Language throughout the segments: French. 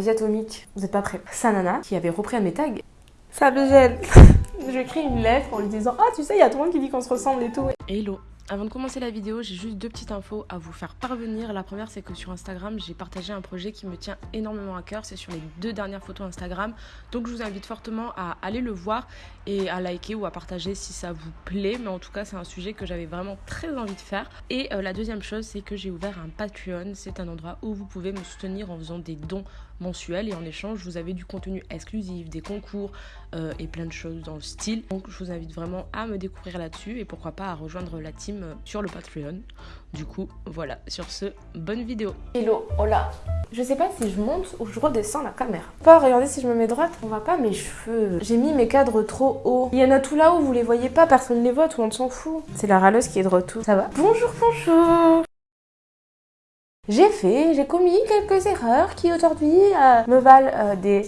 Vous êtes pas prêts. Sanana, qui avait repris un de mes tags. Ça me gêne. je lui écris une lettre en lui disant Ah, tu sais, il y a tout le monde qui dit qu'on se ressemble et tout. Hello avant de commencer la vidéo, j'ai juste deux petites infos à vous faire parvenir. La première, c'est que sur Instagram, j'ai partagé un projet qui me tient énormément à cœur. C'est sur les deux dernières photos Instagram. Donc, je vous invite fortement à aller le voir et à liker ou à partager si ça vous plaît. Mais en tout cas, c'est un sujet que j'avais vraiment très envie de faire. Et euh, la deuxième chose, c'est que j'ai ouvert un Patreon. C'est un endroit où vous pouvez me soutenir en faisant des dons mensuels et en échange vous avez du contenu exclusif, des concours euh, et plein de choses dans le style. Donc je vous invite vraiment à me découvrir là-dessus et pourquoi pas à rejoindre la team sur le Patreon. Du coup voilà, sur ce, bonne vidéo. Hello, hola. Je sais pas si je monte ou je redescends la caméra. Pas regardez si je me mets droite, on voit pas mes cheveux. J'ai mis mes cadres trop haut. Il y en a tout là où vous les voyez pas, personne les voit, tout le monde s'en fout. C'est la râleuse qui est de retour. Ça va Bonjour, bonjour j'ai fait, j'ai commis quelques erreurs qui aujourd'hui euh, me valent euh, des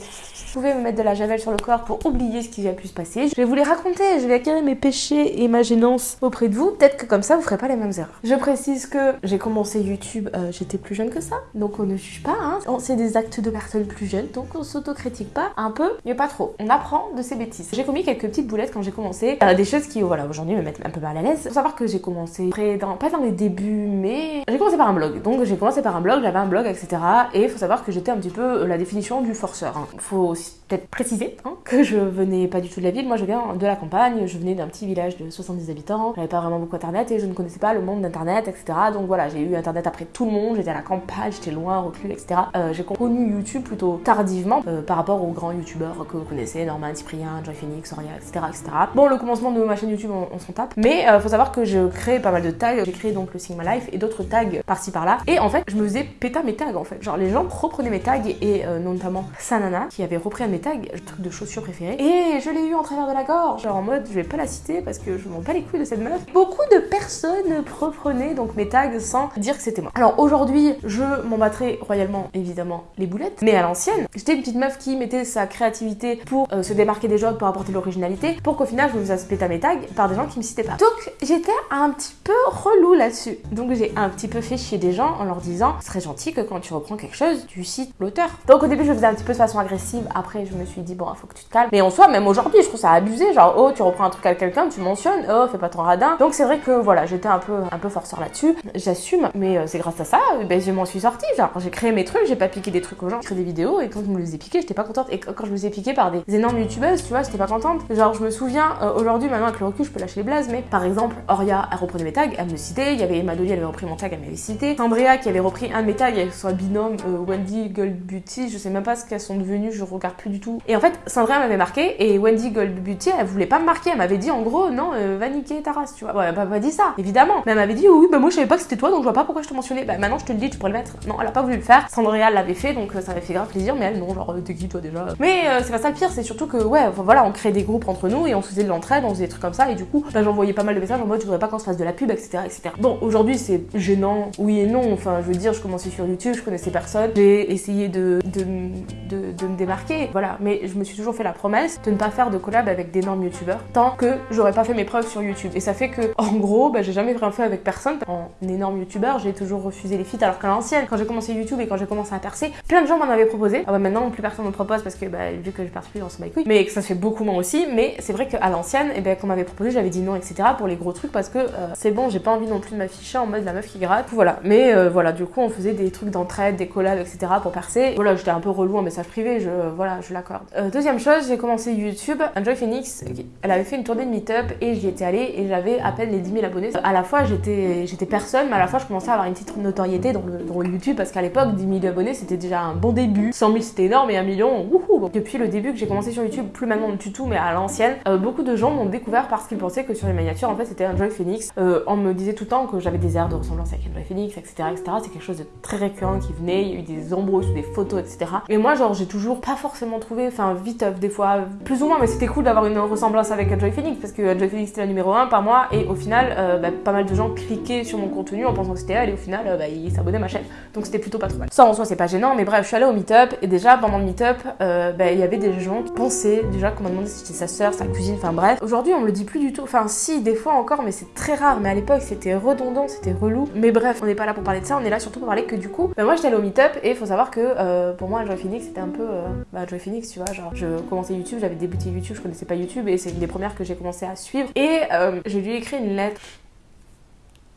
vous pouvez me mettre de la javel sur le corps pour oublier ce qui a pu se passer. Je vais vous les raconter, je vais acquérir mes péchés et ma gênance auprès de vous. Peut-être que comme ça, vous ferez pas les mêmes erreurs. Je précise que j'ai commencé YouTube, euh, j'étais plus jeune que ça, donc on ne juge pas. Hein. C'est des actes de personnes plus jeunes, donc on s'autocritique pas un peu, mais pas trop. On apprend de ses bêtises. J'ai commis quelques petites boulettes quand j'ai commencé, euh, des choses qui, voilà, aujourd'hui me mettent un peu mal à l'aise. Faut savoir que j'ai commencé dans, pas dans les débuts, mais j'ai commencé par un blog. Donc j'ai commencé par un blog, j'avais un blog, etc. Et faut savoir que j'étais un petit peu la définition du forceur. Hein. Faut peut-être préciser hein, que je venais pas du tout de la ville. Moi, je viens de la campagne. Je venais d'un petit village de 70 habitants. J'avais pas vraiment beaucoup internet et je ne connaissais pas le monde d'internet, etc. Donc voilà, j'ai eu internet après tout le monde. J'étais à la campagne, j'étais loin, reclus, etc. Euh, j'ai connu YouTube plutôt tardivement euh, par rapport aux grands youtubeurs que vous connaissez, Norman, Cyprien, Joy Phoenix, Soria, etc., etc. Bon, le commencement de ma chaîne YouTube, on, s'en tape. Mais euh, faut savoir que je crée pas mal de tags. J'ai créé donc le Sigma Life et d'autres tags par-ci par-là. Et en fait, je me faisais péter mes tags en fait. Genre les gens reprenaient mes tags et notamment Sanana qui avait repris un de mes tags, le truc de chaussures préférées. Et je l'ai eu en travers de la gorge, genre en mode je vais pas la citer parce que je m'en bats les couilles de cette meuf. Beaucoup de personnes reprenaient donc mes tags sans dire que c'était moi. Alors aujourd'hui, je m'en battrai royalement évidemment les boulettes, mais à l'ancienne, j'étais une petite meuf qui mettait sa créativité pour euh, se démarquer des autres, pour apporter l'originalité, pour qu'au final je me fasse péter mes tags par des gens qui me citaient pas. Donc j'étais un petit peu relou là-dessus. Donc j'ai un petit peu fait chier des gens en leur disant ce serait gentil que quand tu reprends quelque chose, tu cites l'auteur. Donc au début je faisais un petit peu de façon agressive, après je me suis dit bon faut que tu te calmes. Mais en soi, même aujourd'hui, je trouve ça abusé. Genre, oh, tu reprends un truc à quelqu'un, tu mentionnes, oh, fais pas ton radin. Donc c'est vrai que voilà, j'étais un peu, un peu forceur là-dessus. J'assume, mais euh, c'est grâce à ça, euh, ben, je m'en suis sortie. Genre, j'ai créé mes trucs, j'ai pas piqué des trucs aux gens, j'ai créé des vidéos et quand je me les ai piqués, j'étais pas contente. Et quand je me les ai piqués par des énormes youtubeuses, tu vois, j'étais pas contente. Genre, je me souviens, euh, aujourd'hui, maintenant avec le recul, je peux lâcher les blazes, mais par exemple, Oria, elle reprenait mes tags, elle me citait. Il y avait Emma elle avait repris mon tag, elle m'avait cité. Andrea qui avait repris un de mes tags, soit binôme, Wendy, Gold Beauty, je sais même pas ce qu'elles sont devenues, je regarde plus du tout. Et en fait, Sandra m'avait marqué et Wendy Gold Beauty, elle voulait pas me marquer. Elle m'avait dit en gros, non, euh, va niquer ta race, tu vois. Ouais, elle m'a pas dit ça, évidemment. Mais elle m'avait dit, oui, bah moi je savais pas que c'était toi, donc je vois pas pourquoi je te mentionnais. Bah maintenant je te le dis, tu pourrais le mettre. Non, elle a pas voulu le faire. Sandria l'avait fait, donc euh, ça m'avait fait grave plaisir, mais elle, non, genre, t'es qui toi déjà? Mais euh, c'est pas ça le pire, c'est surtout que, ouais, voilà, on crée des groupes entre nous et on faisait de l'entraide, on faisait des trucs comme ça, et du coup, bah, j'envoyais pas mal de messages en mode, tu voudrais pas qu'on se fasse de la pub, etc. etc. Bon, aujourd'hui c'est gênant, oui et non. Enfin, je veux dire, je commençais sur YouTube, je connaissais personne, j'ai essayé de me démarquer, voilà. Mais je me suis toujours fait la promesse de ne pas faire de collab avec d'énormes youtubeurs tant que j'aurais pas fait mes preuves sur YouTube. Et ça fait que, en gros, bah, j'ai jamais rien fait avec personne. En énorme youtubeur, j'ai toujours refusé les feats alors qu'à l'ancienne, quand j'ai commencé YouTube et quand j'ai commencé à percer, plein de gens m'en avaient proposé. Ah bah maintenant, plus personne me propose parce que bah, vu que je perce plus, on se bat. Mais que ça se fait beaucoup moins aussi. Mais c'est vrai qu'à l'ancienne, et eh ben, qu'on m'avait proposé, j'avais dit non, etc. pour les gros trucs parce que euh, c'est bon, j'ai pas envie non plus de m'afficher en mode la meuf qui gratte. Voilà. Mais euh, voilà, du coup, on faisait des trucs d'entraide, des collabs, etc. pour percer. Voilà, j'étais un peu relou en message privé, je, voilà, je l'accorde. Euh, deuxième chose, j'ai commencé YouTube. Enjoy Phoenix, elle avait fait une tournée de meet-up et j'y étais allée et j'avais à peine les 10 000 abonnés. À la fois, j'étais personne, mais à la fois, je commençais à avoir une petite notoriété dans le, YouTube parce qu'à l'époque, 10 000 abonnés, c'était déjà un bon début. 100 000, c'était énorme et un million, wouhou Depuis le début que j'ai commencé sur YouTube, plus maintenant du tout, mais à l'ancienne, euh, beaucoup de gens m'ont découvert parce qu'ils pensaient que sur les miniatures, en fait, c'était Enjoy Phoenix. Euh, on me disait tout le temps que j'avais des airs de ressemblance avec Enjoy Phoenix, etc., etc. C'est quelque chose de très récurrent qui venait, il y a eu des embrouilles des photos, etc. Et moi, genre, j'ai toujours pas forcément forcément trouvé, enfin vite des fois, plus ou moins, mais c'était cool d'avoir une ressemblance avec Joy Phoenix parce que Joy Phoenix c'était la numéro 1 par mois et au final, bah, pas mal de gens cliquaient sur mon contenu en pensant que c'était elle et au final, bah, ils s'abonnaient à ma chaîne. Donc c'était plutôt pas trop mal. Ça en soi, c'est pas gênant, mais bref, je suis allée au meet-up et déjà pendant le meet-up, bah, il y avait des gens qui pensaient déjà qu'on m'a demandé si c'était sa soeur, sa cousine, enfin bref. Aujourd'hui, on me le dit plus du tout. Enfin, si, des fois encore, mais c'est très rare. Mais à l'époque, c'était redondant, c'était relou. Mais bref, on n'est pas là pour parler de ça, on est là surtout pour parler que du coup, moi j'étais allée au meet-up et il faut savoir que euh, pour moi, Joy Phoenix, c'était un peu. Euh, Joy Phoenix, tu vois, genre, je commençais YouTube, j'avais débuté YouTube, je connaissais pas YouTube et c'est une des premières que j'ai commencé à suivre. Et euh, j'ai lui écrit une lettre.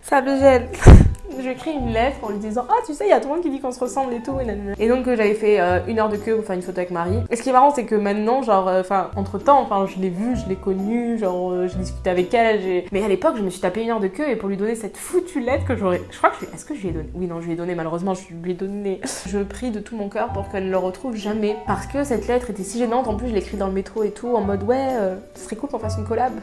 Ça me gêne. J'ai écrit une lettre en lui disant Ah, tu sais, il y a tout le monde qui dit qu'on se ressemble et tout. Et, donc, euh, j'avais fait euh, une heure de queue pour faire une photo avec Marie. Et ce qui est marrant, c'est que maintenant, genre, euh, enfin, entre temps, enfin, je l'ai vue, je l'ai connue, genre, j'ai discuté avec elle. Mais à l'époque, je me suis tapé une heure de queue et pour lui donner cette foutue lettre que j'aurais. Je crois que je Est-ce que je lui ai donné? Oui, non, je lui ai donné, malheureusement, je lui ai donné. Je prie de tout mon cœur pour qu'elle ne le retrouve jamais. Parce que cette lettre était si gênante. En plus, je l'ai écrite dans le métro et tout, en mode Ouais, ce serait cool qu'on fasse une collab.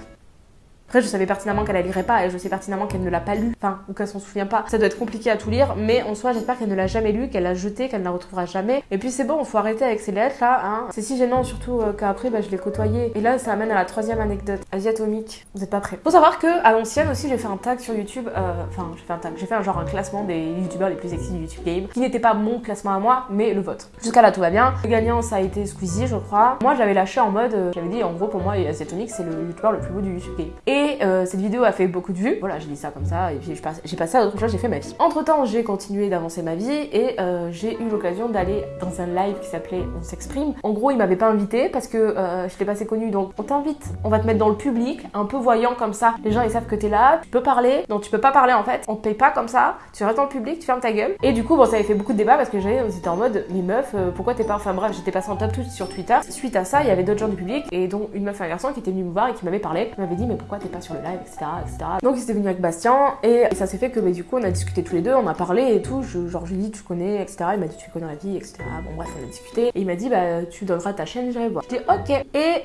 Après, je savais pertinemment qu'elle la lirait pas et je sais pertinemment qu'elle ne l'a pas lu, enfin, ou qu'elle s'en souvient pas. Ça doit être compliqué à tout lire, mais en soi, j'espère qu'elle ne l'a jamais lu, qu'elle l'a jeté, qu'elle ne la retrouvera jamais. Et puis c'est bon, faut arrêter avec ces lettres là, hein. C'est si gênant, surtout euh, qu'après, bah, je l'ai côtoyé. Et là, ça amène à la troisième anecdote. Asiatomique, vous êtes pas prêts. Faut savoir que à l'ancienne aussi, j'ai fait un tag sur YouTube, euh, enfin, j'ai fait un tag, j'ai fait un genre un classement des youtubeurs les plus sexy du YouTube Game, qui n'était pas mon classement à moi, mais le vôtre. Jusqu'à là, tout va bien. Le gagnant, ça a été Squeezie, je crois. Moi, j'avais lâché en mode, euh, j'avais dit en gros, pour moi, Asiatomique, c'est le youtubeur le plus beau du YouTube Game. Et cette vidéo a fait beaucoup de vues. Voilà, j'ai dit ça comme ça, et puis j'ai passé à autre chose, j'ai fait ma vie. Entre temps, j'ai continué d'avancer ma vie et euh, j'ai eu l'occasion d'aller dans un live qui s'appelait On s'exprime. En gros, il m'avait pas invité parce que euh, je l'ai pas assez connu, donc on t'invite, on va te mettre dans le public, un peu voyant comme ça. Les gens ils savent que t'es là, tu peux parler, donc tu peux pas parler en fait, on te paye pas comme ça, tu restes dans le public, tu fermes ta gueule. Et du coup, bon, ça avait fait beaucoup de débats parce que c'était en mode, mais meuf, euh, pourquoi t'es pas. Enfin bref, j'étais passé en top tout sur Twitter. Suite à ça, il y avait d'autres gens du public et dont une meuf et un garçon qui étaient venus me voir et qui m'avait parlé, qui m'avait dit, mais pourquoi t'es sur le live, etc. etc. Donc ils étaient venus avec Bastien et, ça s'est fait que bah, du coup on a discuté tous les deux, on a parlé et tout. Je, genre je lui dit tu connais, etc. Il m'a dit tu connais la vie, etc. Bon bref on a discuté et il m'a dit bah tu donneras ta chaîne, j'irai voir. Je dis ok et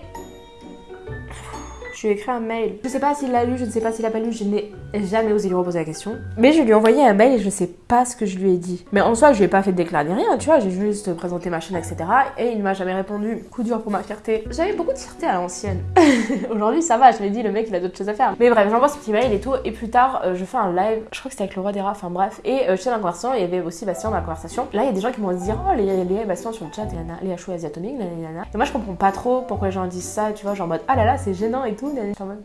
je lui ai écrit un mail. Je sais pas s'il l'a lu, je ne sais pas s'il a pas lu, je n'ai jamais osé lui reposer la question. Mais je lui ai envoyé un mail et je sais pas ce que je lui ai dit. Mais en soi, je lui ai pas fait de déclat ni rien, tu vois, j'ai juste présenté ma chaîne, etc. Et il m'a jamais répondu. Coup dur pour ma fierté. J'avais beaucoup de fierté à l'ancienne. Aujourd'hui, ça va, je me dis, le mec, il a d'autres choses à faire. Mais bref, j'envoie ce petit mail et tout. Et plus tard, euh, je fais un live, je crois que c'était avec le roi des rats, enfin bref. Et euh, dans la conversation, il y avait aussi Bastien dans la conversation. Là, il y a des gens qui vont se dire, oh, les, les Bastien sur le chat, les, les asiatomiques, Et moi, je comprends pas trop pourquoi les gens disent ça, tu vois, genre en mode, ah là là, c'est gênant et tout.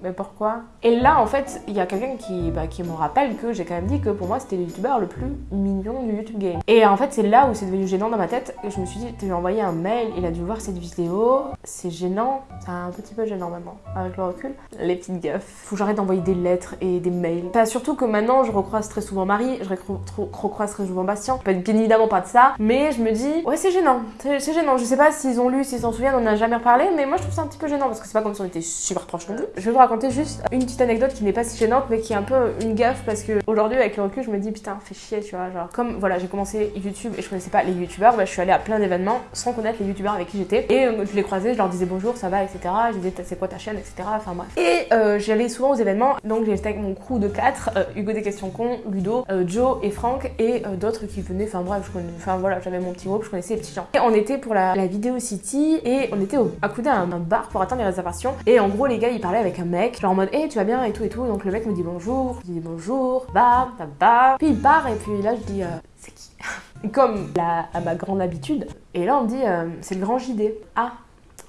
Mais pourquoi? Et là, en fait, il y a quelqu'un qui, bah, qui me rappelle que j'ai quand même dit que pour moi, c'était le youtubeur le plus mignon du YouTube game. Et en fait, c'est là où c'est devenu gênant dans ma tête. Et je me suis dit, tu lui as envoyé un mail, il a dû voir cette vidéo. C'est gênant. C'est un petit peu gênant maintenant, avec le recul. Les petites gaffes. Faut que j'arrête d'envoyer des lettres et des mails. Enfin, surtout que maintenant, je recroise très souvent Marie, je recroise très souvent Bastien. Bien évidemment pas de ça, mais je me dis, ouais, c'est gênant. C'est gênant. Je sais pas s'ils ont lu, s'ils s'en souviennent, on n'a jamais reparlé, mais moi, je trouve ça un petit peu gênant parce que c'est pas comme si on était super proches Je vais vous raconter juste une petite anecdote qui n'est pas si gênante, mais qui est un peu une gaffe parce que aujourd'hui, avec le recul, je me dis putain, fais chier, tu vois. Genre, comme voilà, j'ai commencé YouTube et je connaissais pas les youtubeurs, bah, je suis allée à plein d'événements sans connaître les youtubeurs avec qui j'étais. Et euh, je les croisais, je leur disais bonjour, ça va, etc. Je disais c'est quoi ta chaîne, etc. Enfin bref. Et euh, j'allais souvent aux événements, donc j'étais avec mon crew de 4, euh, Hugo des questions cons, Ludo, Joe et Franck, et d'autres qui venaient, enfin bref, je connais, enfin voilà, j'avais mon petit groupe, je connaissais les petits gens. Et on était pour la, la Vidéo City et on était à un, bar pour attendre les réservations. Et en gros, les gars, ils parlaient avec un mec, genre en mode, hé, tu vas bien et tout et tout. Donc le mec me dit bonjour, je dis bonjour, bah, bah, bah. Puis il part et puis là, je dis, euh, c'est qui? Comme à ma grande habitude. Et là, on me dit, euh, c'est le grand JD. Ah,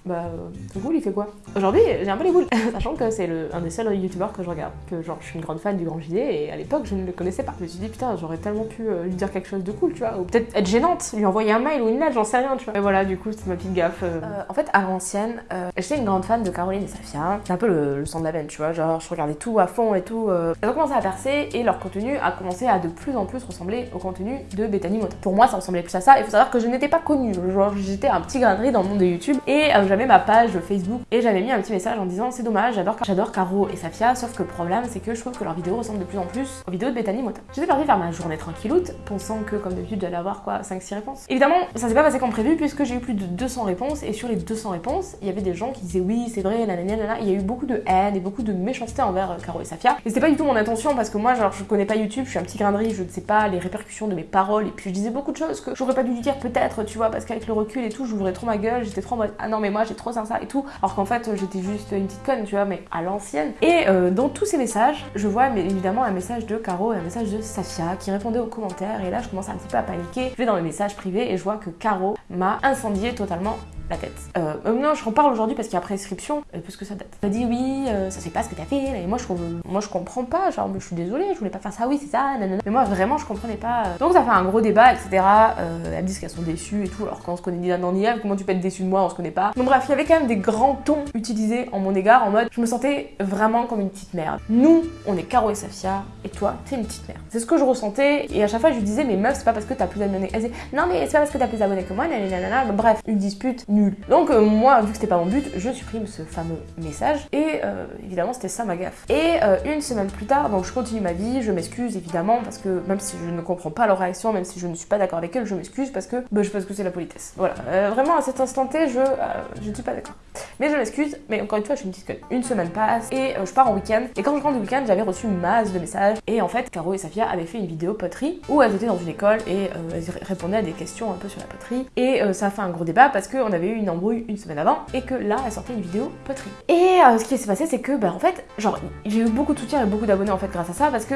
bah, du coup, il fait quoi Aujourd'hui, j'ai un peu les boules, sachant que c'est un des seuls youtubeurs que je regarde. Que genre, je suis une grande fan du Grand JD et à l'époque, je ne le connaissais pas. Je me suis dit, putain, j'aurais tellement pu euh, lui dire quelque chose de cool, tu vois. Ou peut-être être gênante, lui envoyer un mail ou une lettre, j'en sais rien, tu vois. Et voilà, du coup, c'est ma petite gaffe. Euh. Euh, en fait, à l'ancienne, j'étais une grande fan de Caroline et Safia. C'est un peu le, sang de la veine, tu vois. Genre, je regardais tout à fond et tout. Elles ont commencé à percer et leur contenu a commencé à de plus en plus ressembler au contenu de Bethany Mota. Pour moi, ça ressemblait plus à ça. Il faut savoir que je n'étais pas connue. Genre, j'étais un petit grain dans le monde de YouTube et j'avais ma page Facebook et j'avais mis un petit message en disant c'est dommage, j'adore Caro et Safia, sauf que le problème c'est que je trouve que leurs vidéos ressemblent de plus en plus aux vidéos de Bethany Mota. J'étais partie faire ma journée tranquilloute, pensant que comme d'habitude j'allais avoir quoi 5-6 réponses. Évidemment, ça s'est pas passé comme prévu puisque j'ai eu plus de 200 réponses et sur les 200 réponses, il y avait des gens qui disaient oui, c'est vrai, nanana. Il y a eu beaucoup de haine et beaucoup de méchanceté envers euh, Caro et Safia. Et c'était pas du tout mon intention parce que moi, genre, je connais pas YouTube, je suis un petit grain de riz, je ne sais pas les répercussions de mes paroles et puis je disais beaucoup de choses que j'aurais pas dû dire peut-être, tu vois, parce qu'avec le recul et tout, j'ouvrais trop ma gueule, j'étais trop en mode ah non, mais moi j'ai trop ça, et tout. Alors qu'en fait, j'étais juste une petite conne, tu vois, mais à l'ancienne. Et euh, dans tous ces messages, je vois évidemment un message de Caro et un message de Safia qui répondait aux commentaires et là, je commence un petit peu à paniquer. Je vais dans mes messages privés et je vois que Caro m'a incendié totalement la tête. Euh, euh, non, je reparle aujourd'hui parce qu'il y a prescription, euh, parce que ça date. Elle m'a dit oui, euh, ça c'est pas ce que t'as fait, et moi je, comprends pas, genre je suis désolée, je voulais pas faire ça, oui c'est ça, nanana. Mais moi vraiment je comprenais pas. Donc ça fait un gros débat, etc. Elles disent qu'elles sont déçues et tout, alors quand on se connaît l'un ni comment tu peux être déçue de moi, on se connaît pas. Donc bref, il y avait quand même des grands tons utilisés en mon égard, en mode je me sentais vraiment comme une petite merde. Nous, on est Caro et Safia, et toi, t'es une petite merde. C'est ce que je ressentais, et à chaque fois je lui disais, mais meuf, c'est pas parce que t'as plus d'abonnés. Elle disait, non mais c'est pas parce que t'as plus d'abonnés que moi, nanana. Bref, une dispute nulle. Donc euh, moi, vu que c'était pas mon but, je supprime ce fameux message. Et euh, évidemment, c'était ça ma gaffe. Et euh, une semaine plus tard, donc je continue ma vie, je m'excuse évidemment, parce que même si je ne comprends pas leur réaction, même si je ne suis pas d'accord avec elles, je m'excuse parce que bah, je pense que c'est la politesse. Voilà. Vraiment, à cet instant T, je, je ne suis pas d'accord. Mais je m'excuse, mais encore une fois, je suis une petite. Une semaine passe et je pars en week-end. Et quand je rentre du week-end, j'avais reçu masse de messages. Et en fait, Caro et Safia avaient fait une vidéo poterie où elles étaient dans une école et elles répondaient à des questions un peu sur la poterie. Et ça a fait un gros débat parce qu'on avait eu une embrouille une semaine avant et que là, elle sortait une vidéo poterie. Et euh, ce qui s'est passé, c'est que, bah, en fait, genre, j'ai eu beaucoup de soutien et beaucoup d'abonnés en fait grâce à ça parce que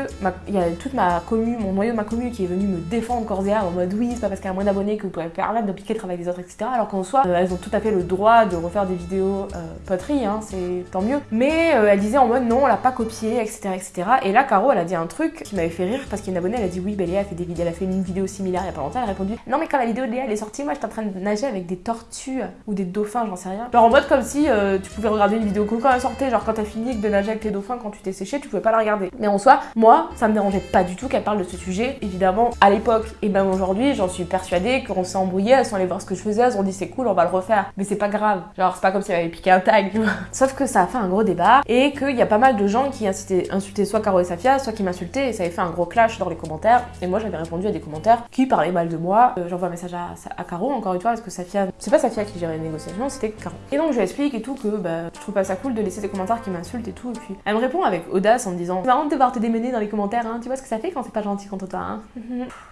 il y a toute ma commune, mon noyau de ma commune qui est venu me défendre et en mode oui, c'est pas parce qu'il y a moins d'abonnés que vous pouvez permettre de piquer le travail des autres, etc. Alors qu'en soi, euh, elles ont tout à fait le droit de refaire des vidéos euh, poterie, hein, c'est tant mieux. Mais euh, elle disait en mode non, on l'a pas copié, etc., etc. Et là, Caro, elle a dit un truc qui m'avait fait rire parce qu'une abonnée, elle a dit oui, Bélia a fait des vidéos, elle a fait une vidéo similaire il y a pas longtemps. Elle a répondu non, mais quand la vidéo de Léa elle est sortie, moi j'étais en train de nager avec des tortues ou des dauphins, j'en sais rien. Genre en mode comme si euh, tu pouvais regarder une vidéo quand elle sortait, genre quand t'as fini de nager avec tes dauphins quand tu t'es séché, tu pouvais pas la regarder. Mais en soi, moi, ça me dérangeait pas du tout qu'elle parle de ce sujet. Évidemment, à l'époque et même aujourd'hui, j'en suis persuadée qu'on s'est embrouillé, elles sont allées voir ce que je faisais, elles ont dit c'est cool, on va le refaire. Mais c'est pas grave. Genre, c'est pas comme si piqué un tag, tu vois. Sauf que ça a fait un gros débat et qu'il y a pas mal de gens qui incitaient, insultaient soit Caro et Safia, soit qui m'insultaient et ça avait fait un gros clash dans les commentaires. Et moi, j'avais répondu à des commentaires qui parlaient mal de moi. Euh, J'envoie un message à, à, Caro, encore une fois, parce que Safia, c'est pas Safia qui gérait les négociations, c'était Caro. Et donc, je lui explique et tout que bah, je trouve pas ça cool de laisser des commentaires qui m'insultent et tout. Et puis, elle me répond avec audace en me disant C'est marrant de devoir te démener dans les commentaires, hein. Tu vois ce que ça fait quand c'est pas gentil contre toi, hein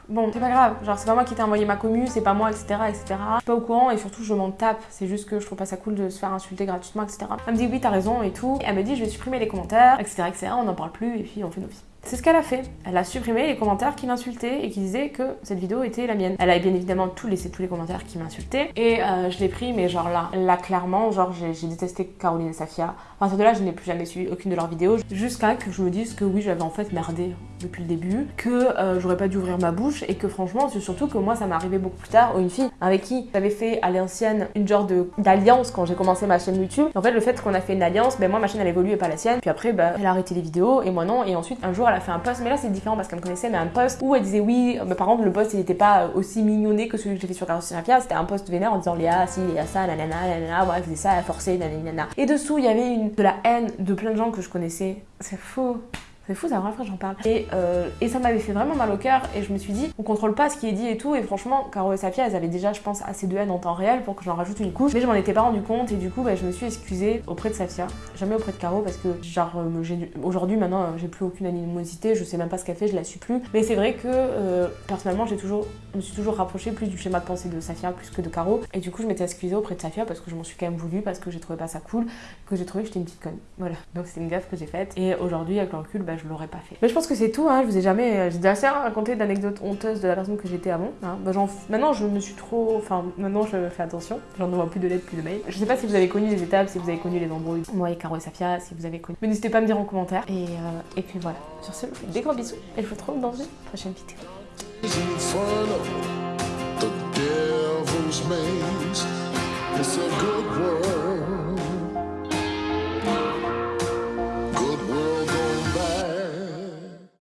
Bon, c'est pas grave. Genre, c'est pas moi qui t'ai envoyé ma commu, c'est pas moi, etc., etc. Je suis pas au courant et surtout, je m'en tape. C'est juste que je trouve pas ça cool de se faire insulter gratuitement, etc. Elle me dit Oui, t'as raison et tout. Et elle me dit Je vais supprimer les commentaires, etc., etc. On n'en parle plus et puis on fait nos vies. C'est ce qu'elle a fait. Elle a supprimé les commentaires qui m'insultaient et qui disaient que cette vidéo était la mienne. Elle a bien évidemment tout laissé tous les commentaires qui m'insultaient et euh, je l'ai pris, mais genre là, là clairement, genre j'ai détesté Caroline et Safia. À partir de là, je n'ai plus jamais suivi aucune de leurs vidéos jusqu'à que je me dise que oui, j'avais en fait merdé depuis le début, que euh, j'aurais pas dû ouvrir ma bouche et que franchement, c'est surtout que moi, ça m'est arrivé beaucoup plus tard. Une fille avec qui j'avais fait à l'ancienne une genre d'alliance quand j'ai commencé ma chaîne YouTube. En fait, le fait qu'on a fait une alliance, ben moi, ma chaîne elle évolue et pas la sienne. Puis après, ben, elle a arrêté les vidéos et moi non. Et ensuite, un jour, elle a fait un post, mais là c'est différent parce qu'elle me connaissait, mais un post où elle disait oui, mais par contre le post il était pas aussi mignonné que celui que j'ai fait sur Caroline Safia, c'était un post vénère en disant Léa, si, Léa ça, nanana, nanana, ouais, faisait ça, forçait, nanana. Et dessous il y avait de la haine de plein de gens que je connaissais. C'est faux. C'est fou, c'est la première j'en parle. Et, euh, et ça m'avait fait vraiment mal au cœur et je me suis dit, on contrôle pas ce qui est dit et tout. Et franchement, Caro et Safia, elles avaient déjà, je pense, assez de haine en temps réel pour que j'en rajoute une couche. Mais je m'en étais pas rendu compte et du coup, bah, je me suis excusée auprès de Safia, jamais auprès de Caro parce que, genre, euh, aujourd'hui, maintenant, euh, j'ai plus aucune animosité, je sais même pas ce qu'elle fait, je la suis plus. Mais c'est vrai que, personnellement, j'ai toujours, je me suis toujours rapprochée plus du schéma de pensée de Safia plus que de Caro. Et du coup, je m'étais excusée auprès de Safia parce que je m'en suis quand même voulu, parce que j'ai trouvé pas ça cool, que j'ai trouvé que j'étais une petite conne. Voilà. Donc c'est une gaffe que j'ai faite. Et aujourd'hui, avec le recul, bah, je l'aurais pas fait. Mais je pense que c'est tout, hein. je vous ai jamais. J'ai assez raconté d'anecdotes honteuses de la personne que j'étais avant. Hein. Bah, maintenant, je me suis trop. Enfin, maintenant, je fais attention. J'en envoie plus de lettres, plus de mails. Je sais pas si vous avez connu les étapes, si vous avez connu les embrouilles. Moi et Caro et Safia, si vous avez connu. Mais n'hésitez pas à me dire en commentaire. Et, euh, et puis voilà. Sur ce, je vous fais des gros bisous. Et je vous retrouve dans une prochaine vidéo. It's a good world.